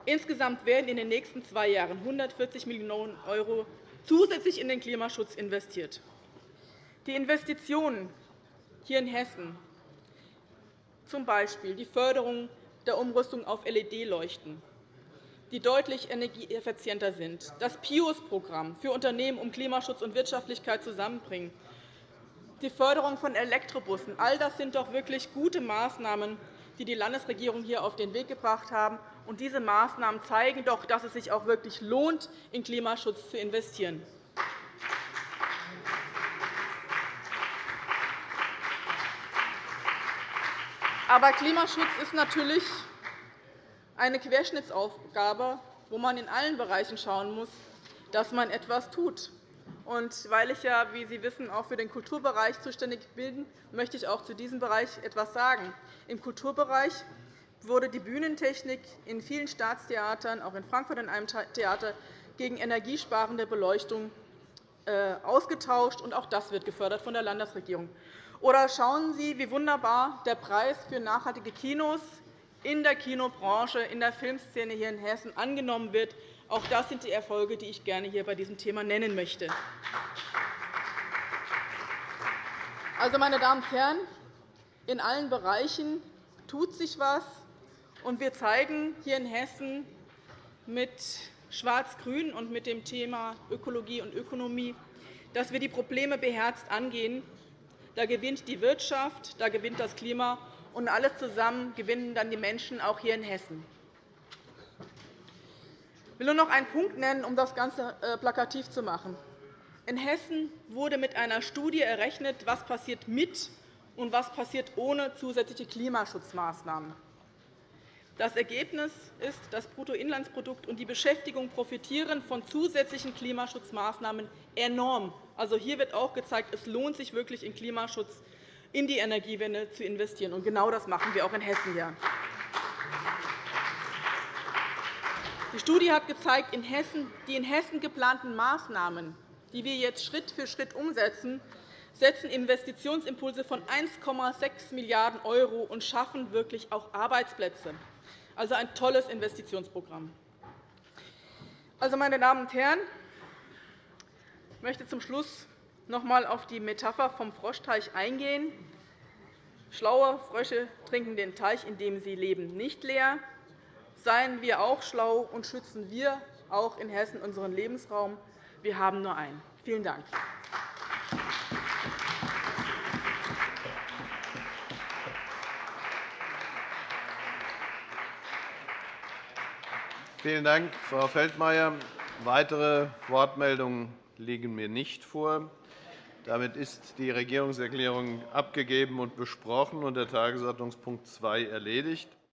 Insgesamt werden in den nächsten zwei Jahren 140 Millionen € zusätzlich in den Klimaschutz investiert. Die Investitionen hier in Hessen, z. B. die Förderung der Umrüstung auf LED-Leuchten, die deutlich energieeffizienter sind, das PIUS-Programm für Unternehmen, um Klimaschutz und Wirtschaftlichkeit zusammenbringen, die Förderung von Elektrobussen. All das sind doch wirklich gute Maßnahmen, die die Landesregierung hier auf den Weg gebracht haben. diese Maßnahmen zeigen doch, dass es sich auch wirklich lohnt, in Klimaschutz zu investieren. Aber Klimaschutz ist natürlich eine Querschnittsaufgabe, wo man in allen Bereichen schauen muss, dass man etwas tut. Und weil ich, ja, wie Sie wissen, auch für den Kulturbereich zuständig bin, möchte ich auch zu diesem Bereich etwas sagen. Im Kulturbereich wurde die Bühnentechnik in vielen Staatstheatern, auch in Frankfurt in einem Theater, gegen energiesparende Beleuchtung äh, ausgetauscht. Und auch das wird gefördert von der Landesregierung. Oder schauen Sie, wie wunderbar der Preis für nachhaltige Kinos in der Kinobranche, in der Filmszene hier in Hessen angenommen wird. Auch das sind die Erfolge, die ich gerne hier bei diesem Thema nennen möchte. Also, meine Damen und Herren, in allen Bereichen tut sich etwas, und wir zeigen hier in Hessen mit Schwarz-Grün und mit dem Thema Ökologie und Ökonomie, dass wir die Probleme beherzt angehen da gewinnt die Wirtschaft, da gewinnt das Klima, und alles zusammen gewinnen dann die Menschen, auch hier in Hessen. Ich will nur noch einen Punkt nennen, um das Ganze äh, plakativ zu machen. In Hessen wurde mit einer Studie errechnet, was passiert mit und was passiert ohne zusätzliche Klimaschutzmaßnahmen. Das Ergebnis ist, das Bruttoinlandsprodukt und die Beschäftigung profitieren von zusätzlichen Klimaschutzmaßnahmen enorm. Also, hier wird auch gezeigt, es lohnt sich wirklich, in Klimaschutz, in die Energiewende zu investieren. Und genau das machen wir auch in Hessen. Die Studie hat gezeigt, die in Hessen geplanten Maßnahmen, die wir jetzt Schritt für Schritt umsetzen, setzen Investitionsimpulse von 1,6 Milliarden € und schaffen wirklich auch Arbeitsplätze also ein tolles Investitionsprogramm. Also, meine Damen und Herren, ich möchte zum Schluss noch einmal auf die Metapher vom Froschteich eingehen. Schlaue Frösche trinken den Teich, in dem sie leben, nicht leer. Seien wir auch schlau und schützen wir auch in Hessen unseren Lebensraum. Wir haben nur einen. Vielen Dank. Vielen Dank, Frau Feldmayer. Weitere Wortmeldungen liegen mir nicht vor. Damit ist die Regierungserklärung abgegeben und besprochen und der Tagesordnungspunkt 2 erledigt.